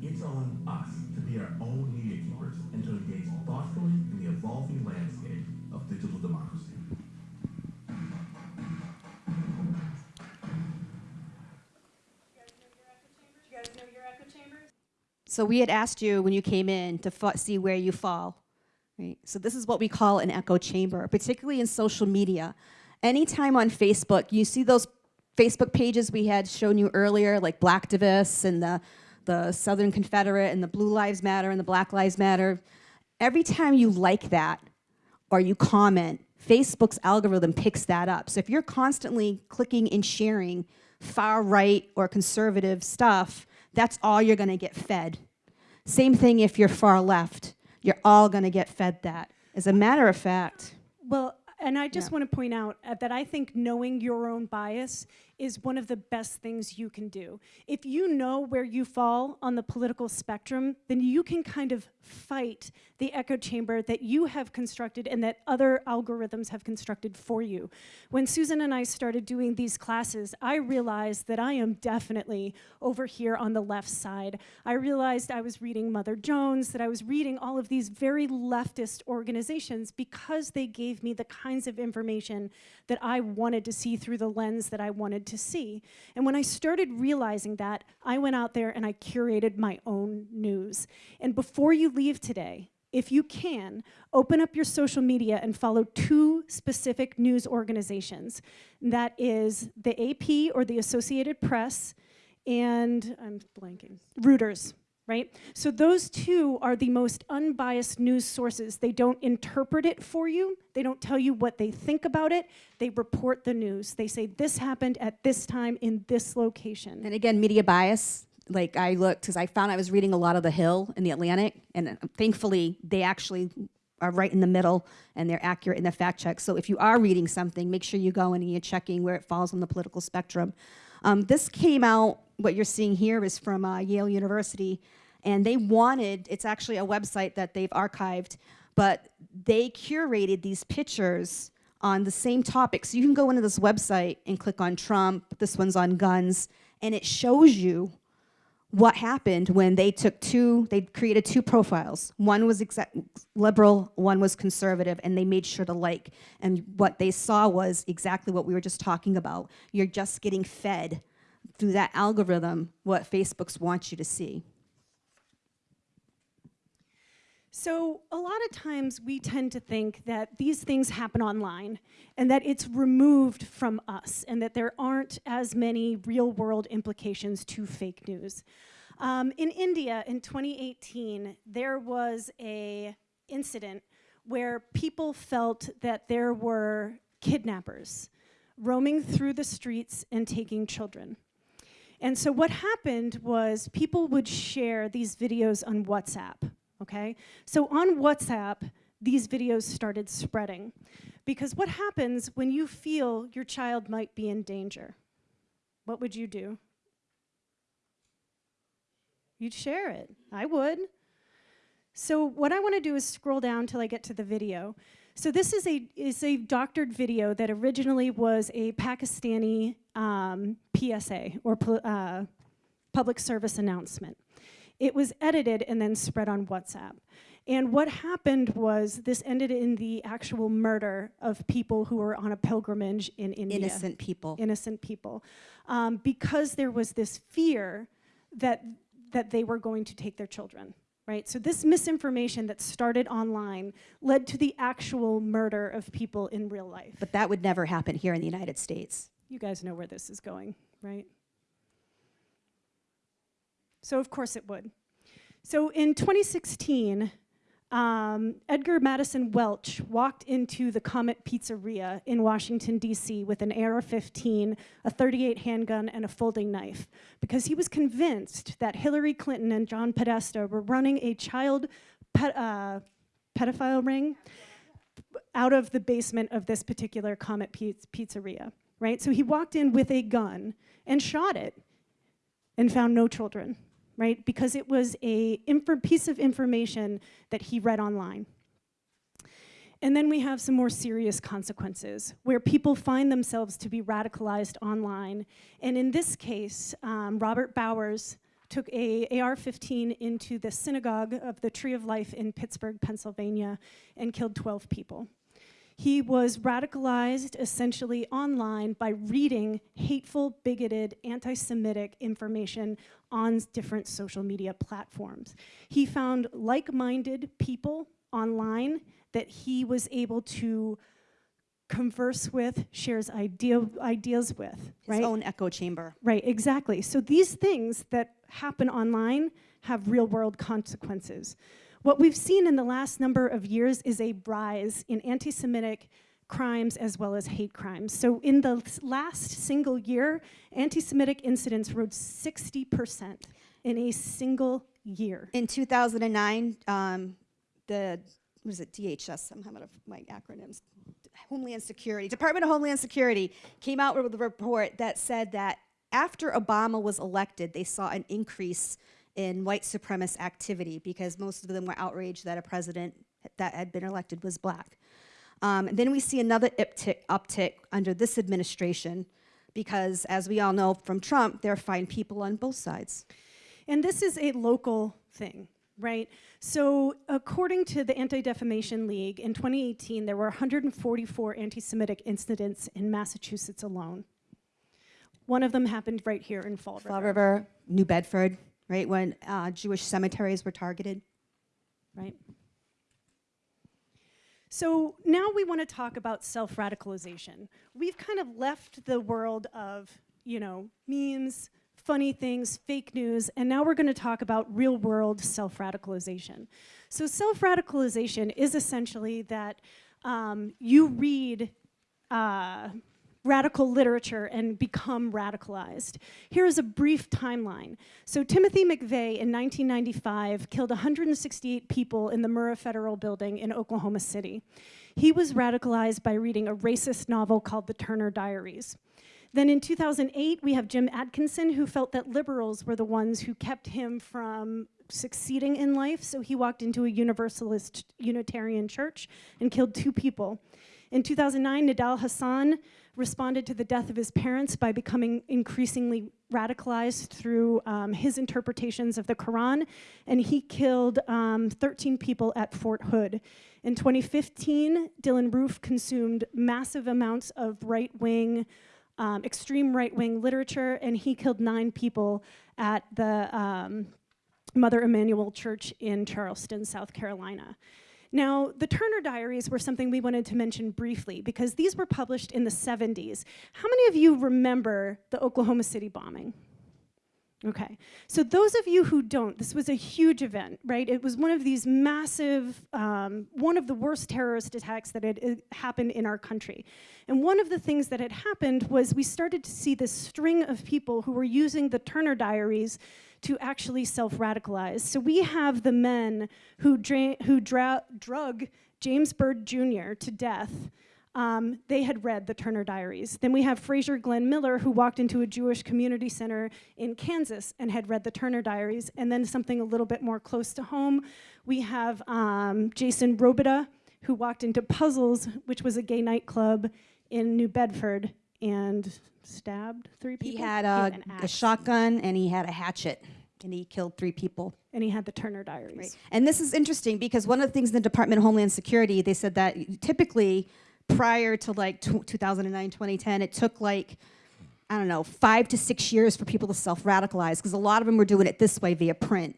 It's on us to be our own media keepers and to engage thoughtfully in the evolving landscape of digital democracy. So we had asked you when you came in to see where you fall. Right? So this is what we call an echo chamber, particularly in social media. Anytime on Facebook, you see those Facebook pages we had shown you earlier, like Blacktivists and the, the Southern Confederate and the Blue Lives Matter and the Black Lives Matter. Every time you like that or you comment, Facebook's algorithm picks that up. So if you're constantly clicking and sharing far right or conservative stuff, that's all you're going to get fed. Same thing if you're far left. You're all going to get fed that. As a matter of fact, Well, and I just want to point out uh, that I think knowing your own bias is one of the best things you can do. If you know where you fall on the political spectrum, then you can kind of fight the echo chamber that you have constructed and that other algorithms have constructed for you. When Susan and I started doing these classes, I realized that I am definitely over here on the left side. I realized I was reading Mother Jones, that I was reading all of these very leftist organizations because they gave me the kinds of information that I wanted to see through the lens that I wanted to see. And when I started realizing that, I went out there and I curated my own news. And before you leave today, if you can, open up your social media and follow two specific news organizations. That is the AP or the Associated Press and I'm blanking, Reuters, right? So those two are the most unbiased news sources. They don't interpret it for you. They don't tell you what they think about it. They report the news. They say this happened at this time in this location. and again, media bias. Like I looked, because I found I was reading a lot of The Hill in the Atlantic, and uh, thankfully they actually are right in the middle and they're accurate in the fact check. So if you are reading something, make sure you go in and you're checking where it falls on the political spectrum. Um, this came out, what you're seeing here is from uh, Yale University, and they wanted, it's actually a website that they've archived, but they curated these pictures on the same topic. So you can go into this website and click on Trump, this one's on guns, and it shows you what happened when they took two, they created two profiles. One was liberal, one was conservative, and they made sure to like. And what they saw was exactly what we were just talking about. You're just getting fed through that algorithm what Facebook's wants you to see. So a lot of times we tend to think that these things happen online and that it's removed from us and that there aren't as many real world implications to fake news. Um, in India in 2018, there was a incident where people felt that there were kidnappers roaming through the streets and taking children. And so what happened was people would share these videos on WhatsApp okay? So on WhatsApp, these videos started spreading. Because what happens when you feel your child might be in danger? What would you do? You'd share it. I would. So what I want to do is scroll down till I get to the video. So this is a, is a doctored video that originally was a Pakistani um, PSA, or uh, public service announcement. It was edited and then spread on WhatsApp. And what happened was this ended in the actual murder of people who were on a pilgrimage in India. Innocent people. Innocent people. Um, because there was this fear that, that they were going to take their children. Right? So this misinformation that started online led to the actual murder of people in real life. But that would never happen here in the United States. You guys know where this is going, right? So of course it would. So in 2016, um, Edgar Maddison Welch walked into the Comet Pizzeria in Washington, D.C. with an AR-15, a 38 handgun, and a folding knife because he was convinced that Hillary Clinton and John Podesta were running a child uh, pedophile ring out of the basement of this particular Comet Pizzeria, right? So he walked in with a gun and shot it and found no children right? Because it was a piece of information that he read online. And then we have some more serious consequences where people find themselves to be radicalized online. And in this case, um, Robert Bowers took a AR-15 into the synagogue of the Tree of Life in Pittsburgh, Pennsylvania, and killed 12 people. He was radicalized essentially online by reading hateful, bigoted, anti-Semitic information on different social media platforms. He found like-minded people online that he was able to converse with, shares idea, ideas with, His right? own echo chamber. Right, exactly. So these things that happen online have real world consequences. What we've seen in the last number of years is a rise in anti-Semitic crimes as well as hate crimes. So in the last single year, anti-Semitic incidents rose 60% in a single year. In 2009, um, the, what is it, DHS, I'm having my acronyms, Homeland Security, Department of Homeland Security came out with a report that said that after Obama was elected, they saw an increase in white supremacist activity because most of them were outraged that a president that had been elected was black. Um, then we see another uptick, uptick under this administration because as we all know from Trump, there are fine people on both sides. And this is a local thing, right? So according to the Anti-Defamation League, in 2018, there were 144 anti-Semitic incidents in Massachusetts alone. One of them happened right here in Fall River. Fall River, New Bedford, right, when uh, Jewish cemeteries were targeted. Right. So now we want to talk about self-radicalization. We've kind of left the world of, you know, memes, funny things, fake news, and now we're going to talk about real-world self-radicalization. So self-radicalization is essentially that um, you read uh, radical literature and become radicalized. Here is a brief timeline. So Timothy McVeigh in 1995 killed 168 people in the Murrah Federal Building in Oklahoma City. He was radicalized by reading a racist novel called The Turner Diaries. Then in 2008, we have Jim Atkinson, who felt that liberals were the ones who kept him from succeeding in life. So he walked into a Universalist Unitarian church and killed two people. In 2009, Nidal Hasan responded to the death of his parents by becoming increasingly radicalized through um, his interpretations of the Quran, and he killed um, 13 people at Fort Hood. In 2015, Dylann Roof consumed massive amounts of right-wing, um, extreme right-wing literature, and he killed nine people at the um, Mother Emanuel Church in Charleston, South Carolina. Now, the Turner Diaries were something we wanted to mention briefly because these were published in the 70s. How many of you remember the Oklahoma City bombing? Okay, so those of you who don't, this was a huge event, right? It was one of these massive, um, one of the worst terrorist attacks that had uh, happened in our country. And one of the things that had happened was we started to see this string of people who were using the Turner Diaries to actually self-radicalize. So we have the men who, who drug James Byrd Jr. to death um, they had read the Turner Diaries. Then we have Frazier Glenn Miller, who walked into a Jewish community center in Kansas and had read the Turner Diaries. And then something a little bit more close to home, we have um, Jason Robida, who walked into Puzzles, which was a gay nightclub in New Bedford, and stabbed three people. He had, a, a shotgun and he had a hatchet and he killed three people. And he had the Turner Diaries. Right. And this is interesting because one of the things in the Department of Homeland Security, they said that typically prior to like 2009, 2010, it took like, I don't know, five to six years for people to self-radicalize because a lot of them were doing it this way via print.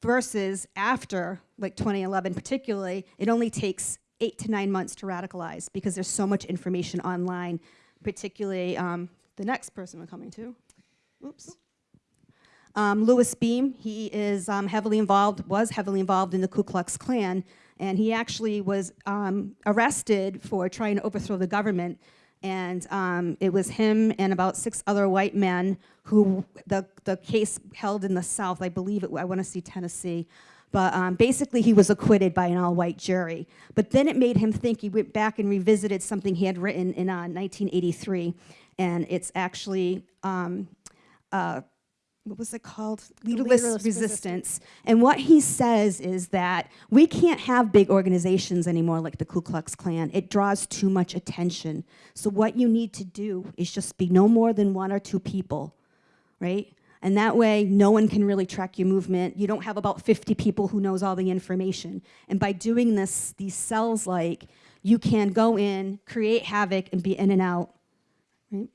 Versus after, like 2011 particularly, it only takes eight to nine months to radicalize because there's so much information online, particularly um, the next person we're coming to. Oops. Um, Louis Beam, he is um, heavily involved, was heavily involved in the Ku Klux Klan, and he actually was um, arrested for trying to overthrow the government. And um, it was him and about six other white men who the, the case held in the South, I believe it, I wanna see Tennessee. But um, basically he was acquitted by an all-white jury. But then it made him think, he went back and revisited something he had written in uh, 1983. And it's actually um, uh, what was it called? Leaderless, leaderless resistance. resistance. And what he says is that we can't have big organizations anymore like the Ku Klux Klan. It draws too much attention. So what you need to do is just be no more than one or two people, right? And that way, no one can really track your movement. You don't have about 50 people who knows all the information. And by doing this, these cells like, you can go in, create havoc, and be in and out, right?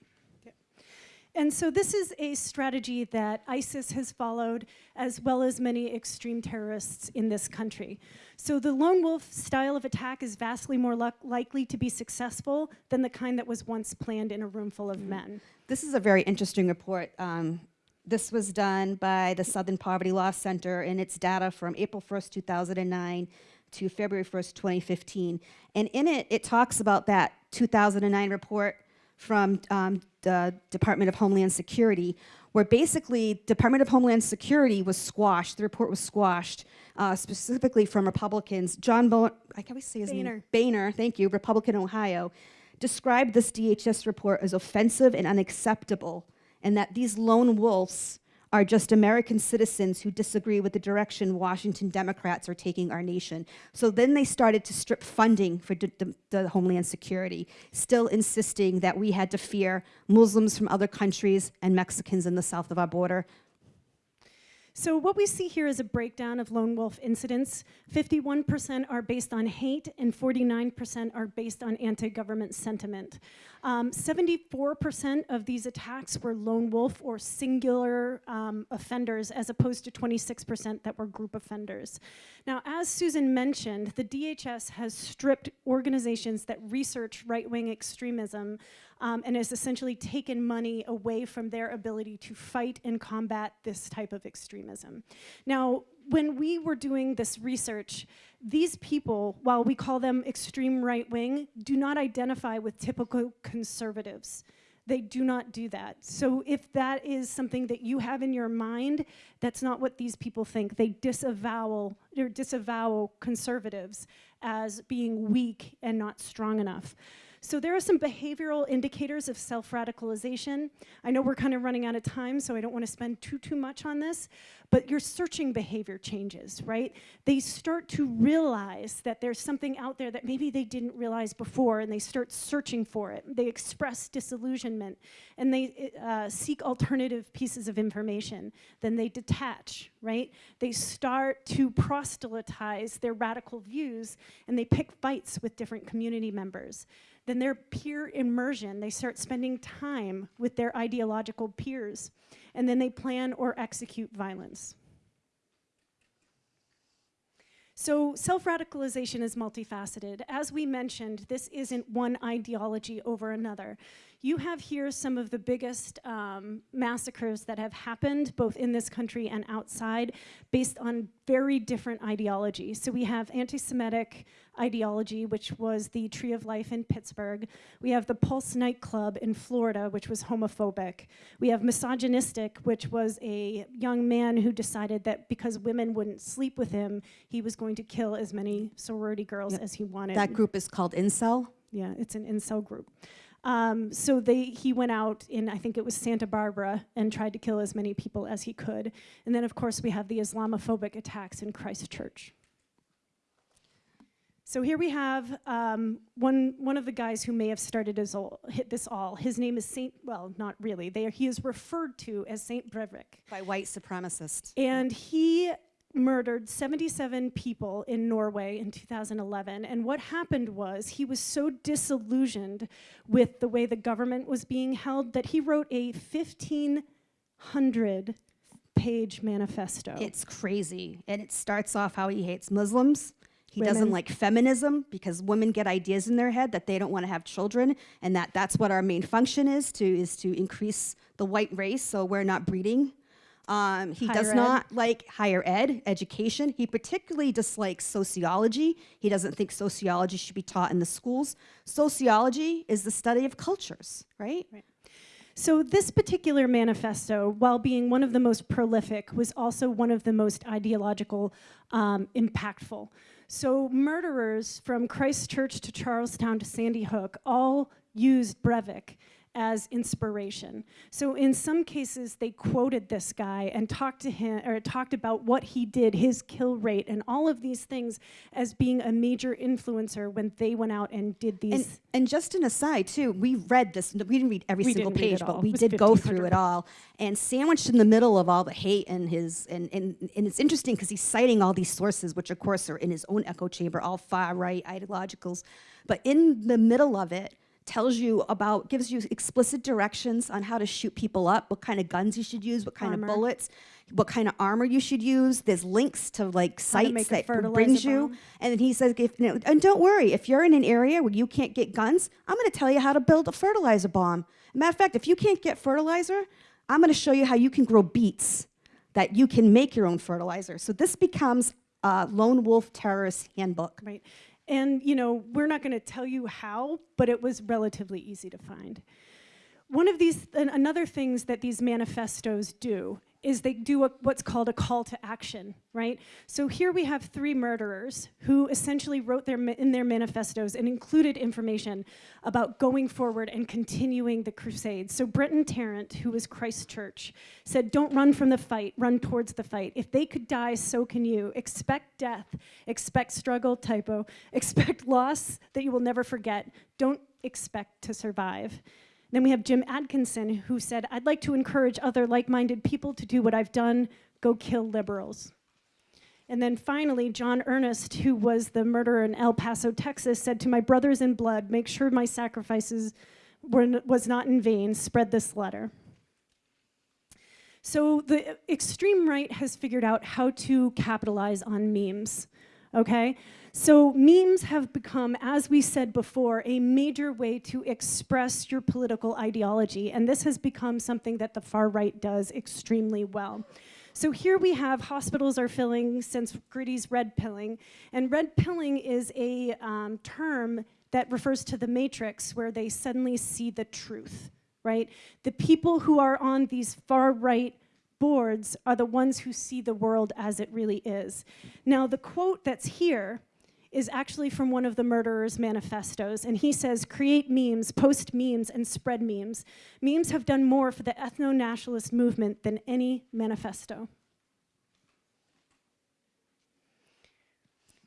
And so this is a strategy that ISIS has followed, as well as many extreme terrorists in this country. So the lone wolf style of attack is vastly more likely to be successful than the kind that was once planned in a room full of men. This is a very interesting report. Um, this was done by the Southern Poverty Law Center, and it's data from April 1st, 2009 to February 1st, 2015. And in it, it talks about that 2009 report from um, the Department of Homeland Security, where basically Department of Homeland Security was squashed. The report was squashed uh, specifically from Republicans. John Bo I can always say his Boehner. name. Boehner, thank you, Republican Ohio, described this DHS report as offensive and unacceptable, and that these lone wolves are just American citizens who disagree with the direction Washington Democrats are taking our nation. So then they started to strip funding for the, Homeland Security, still insisting that we had to fear Muslims from other countries and Mexicans in the south of our border, so what we see here is a breakdown of lone wolf incidents. 51% are based on hate and 49% are based on anti-government sentiment. 74% um, of these attacks were lone wolf or singular um, offenders as opposed to 26% that were group offenders. Now, as Susan mentioned, the DHS has stripped organizations that research right-wing extremism um, and has essentially taken money away from their ability to fight and combat this type of extremism. Now, when we were doing this research, these people, while we call them extreme right wing, do not identify with typical conservatives. They do not do that. So if that is something that you have in your mind, that's not what these people think. They disavow or disavow conservatives as being weak and not strong enough. So there are some behavioral indicators of self-radicalization. I know we're kind of running out of time, so I don't want to spend too, too much on this, but your searching behavior changes, right? They start to realize that there's something out there that maybe they didn't realize before, and they start searching for it. They express disillusionment, and they uh, seek alternative pieces of information. Then they detach, right? They start to proselytize their radical views, and they pick fights with different community members then their peer immersion, they start spending time with their ideological peers, and then they plan or execute violence. So self-radicalization is multifaceted. As we mentioned, this isn't one ideology over another. You have here some of the biggest um, massacres that have happened, both in this country and outside, based on very different ideologies. So we have anti-Semitic ideology, which was the Tree of Life in Pittsburgh. We have the Pulse nightclub in Florida, which was homophobic. We have misogynistic, which was a young man who decided that because women wouldn't sleep with him, he was going to kill as many sorority girls Yep. as he wanted. That group is called Incel. Yeah, it's an incel group. Um, so they, he went out in, I think it was Santa Barbara, and tried to kill as many people as he could. And then, of course, we have the Islamophobic attacks in Christchurch. So here we have um, one, one of the guys who may have started all, hit this all. His name is Saint, well, not really. They are, he is referred to as Saint Breivik. By white supremacists. And he murdered 77 people in Norway in 2011. And what happened was he was so disillusioned with the way the government was being held that he wrote a 1,500 page manifesto. It's crazy. And it starts off how he hates Muslims. He doesn't like feminism because women get ideas in their head that they don't want to have children and that that's what our main function is to is to increase the white race so we're not breeding. Um, he does ed. not like higher ed, education. He particularly dislikes sociology. He doesn't think sociology should be taught in the schools. Sociology is the study of cultures, right? So this particular manifesto, while being one of the most prolific, was also one of the most ideological um, impactful. So murderers from Christchurch to Charleston to Sandy Hook all used Breivik as inspiration. So in some cases, they quoted this guy and talked to him, or talked about what he did, his kill rate, and all of these things as being a major influencer when they went out and did these. And, and just an aside too, we read this, we didn't read every We single page, but we did go through it all. And sandwiched in the middle of all the hate and his, and, and, and it's interesting because he's citing all these sources, which of course are in his own echo chamber, all far right ideologicals. But in the middle of it, tells you about, gives you explicit directions on how to shoot people up, what kind of guns you should use, what kind Armor. of bullets, what kind of armor you should use. There's links to like How to sites that brings you. bomb. And then he says, if, you know, and don't worry, if you're in an area where you can't get guns, I'm going to tell you how to build a fertilizer bomb. Matter of fact, if you can't get fertilizer, I'm going to show you how you can grow beets that you can make your own fertilizer. So this becomes a lone wolf terrorist handbook. Right. And, you know, we're not going to tell you how, but it was relatively easy to find. One of these, an, another things that these manifestos do is they do a, what's called a call to action, right? So here we have three murderers who essentially wrote their, in their manifestos and included information about going forward and continuing the crusade. So Brenton Tarrant, who was Christchurch, said, don't run from the fight, run towards the fight. If they could die, so can you. Expect death, expect struggle, typo, expect loss that you will never forget. Don't expect to survive. Then we have Jim Atkinson, who said, I'd like to encourage other like-minded people to do what I've done, go kill liberals. And then finally, John Earnest, who was the murderer in El Paso, Texas, said to my brothers in blood, make sure my sacrifices were, was not in vain, spread this letter. So the extreme right has figured out how to capitalize on memes, okay? So memes have become, as we said before, a major way to express your political ideology, and this has become something that the far right does extremely well. So here we have hospitals are filling since Gritty's red pilling, and red pilling is a um, term that refers to the matrix where they suddenly see the truth, right? The people who are on these far right boards are the ones who see the world as it really is. Now, the quote that's here is actually from one of the murderer's manifestos. And he says, create memes, post memes, and spread memes. Memes have done more for the ethno-nationalist movement than any manifesto.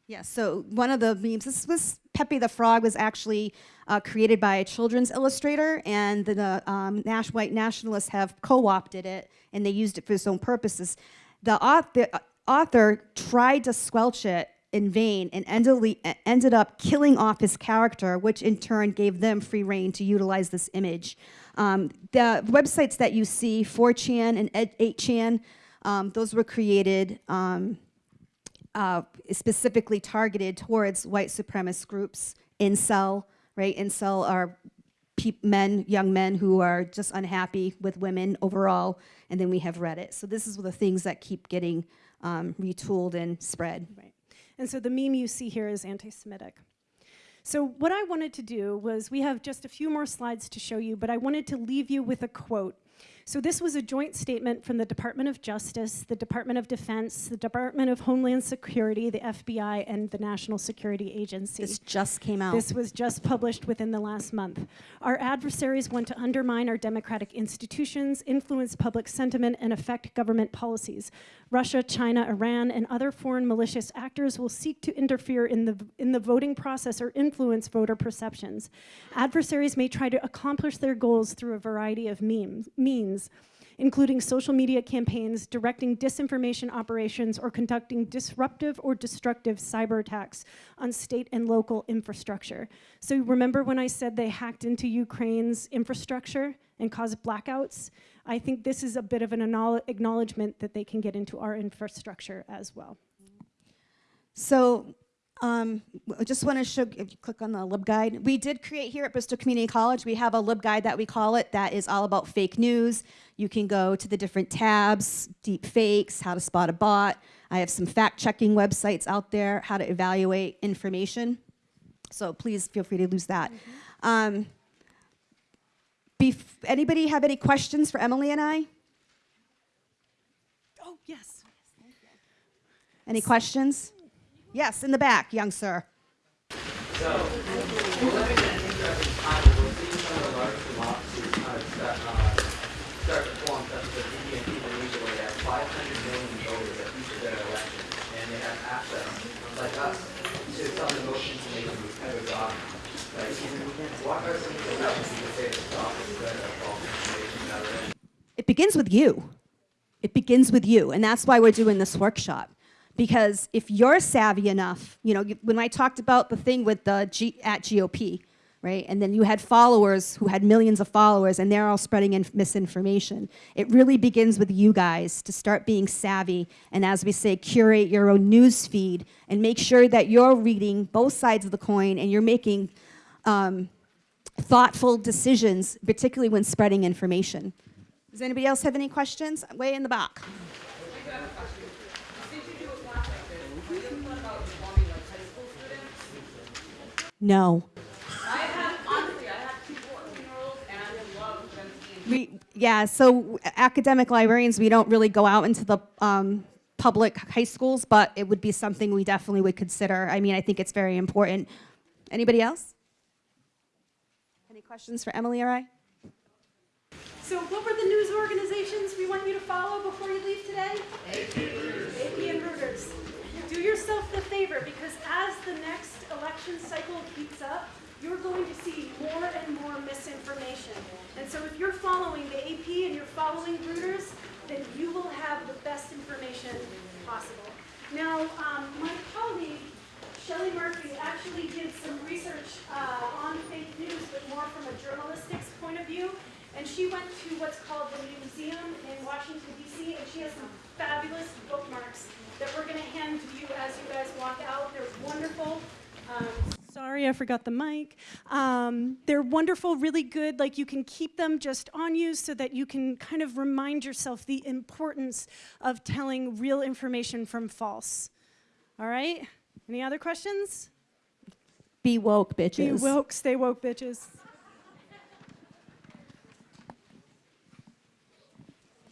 Yeah, so one of the memes, this was Pepe the Frog was actually uh, created by a children's illustrator, and the um, Nash, white nationalists have co-opted it, and they used it for its own purposes. The author, author tried to squelch it in vain and ended, up killing off his character, which in turn gave them free reign to utilize this image. Um, the websites that you see, 4chan and 8chan, um, those were created um, uh, specifically targeted towards white supremacist groups, incel, right? Incel are men, young men who are just unhappy with women overall, and then we have Reddit. So this is the things that keep getting um, retooled and spread. Right. And so the meme you see here is anti-Semitic. So what I wanted to do was, we have just a few more slides to show you, but I wanted to leave you with a quote so this was a joint statement from the Department of Justice, the Department of Defense, the Department of Homeland Security, the FBI, and the National Security Agency. This just came out. This was just published within the last month. Our adversaries want to undermine our democratic institutions, influence public sentiment, and affect government policies. Russia, China, Iran, and other foreign malicious actors will seek to interfere in the, in the voting process or influence voter perceptions. Adversaries may try to accomplish their goals through a variety of memes, means, including social media campaigns, directing disinformation operations, or conducting disruptive or destructive cyber attacks on state and local infrastructure. So remember when I said they hacked into Ukraine's infrastructure and caused blackouts? I think this is a bit of an acknowledgement that they can get into our infrastructure as well. So um, I just want to show, if you click on the LibGuide, we did create here at Bristol Community College, we have a LibGuide that we call it that is all about fake news. You can go to the different tabs, deep fakes, how to spot a bot. I have some fact checking websites out there, how to evaluate information. So please feel free to use that. Mm -hmm. um, anybody have any questions for Emily and I? Oh, yes. Any questions? Yes, in the back, young sir. So, we're living in an interesting time we're seeing some of the large democracies kind of start, start to form, such as India and Indonesia, where they have 500 million voters at each of their elections, and they have access, like us, to some of the most information we've ever gotten. It begins with you. It begins with you, and that's why we're doing this workshop. Because if you're savvy enough, you know, when I talked about the thing with the G, at GOP, right, and then you had followers who had millions of followers, and they're all spreading misinformation. It really begins with you guys to start being savvy, and as we say, curate your own news feed, and make sure that you're reading both sides of the coin, and you're making um, thoughtful decisions, particularly when spreading information. Does anybody else have any questions? Way in the back. No. We, yeah, so academic librarians, we don't really go out into the um, public high schools, but it would be something we definitely would consider. I mean, I think it's very important. Anybody else? Any questions for Emily or I? So what were the news organizations we want you to follow before you leave today? AP and Reuters. AP and Reuters. Do yourself the favor because as the next election cycle heats up, you're going to see more and more misinformation. And so if you're following the AP and you're following Reuters, then you will have the best information possible. Now, um, my colleague Shelley Murphy actually did some research uh, on fake news, but more from a journalistics point of view. And she went to what's called the Newseum in Washington, D.C., and she has some fabulous bookmarks that we're going to hand to you as you guys walk out. They're wonderful. Um, sorry, I forgot the mic. Um, they're wonderful, really good. Like you can keep them just on you so that you can kind of remind yourself the importance of telling real information from false. All right? Any other questions? Be woke, bitches. Be woke, stay woke, bitches.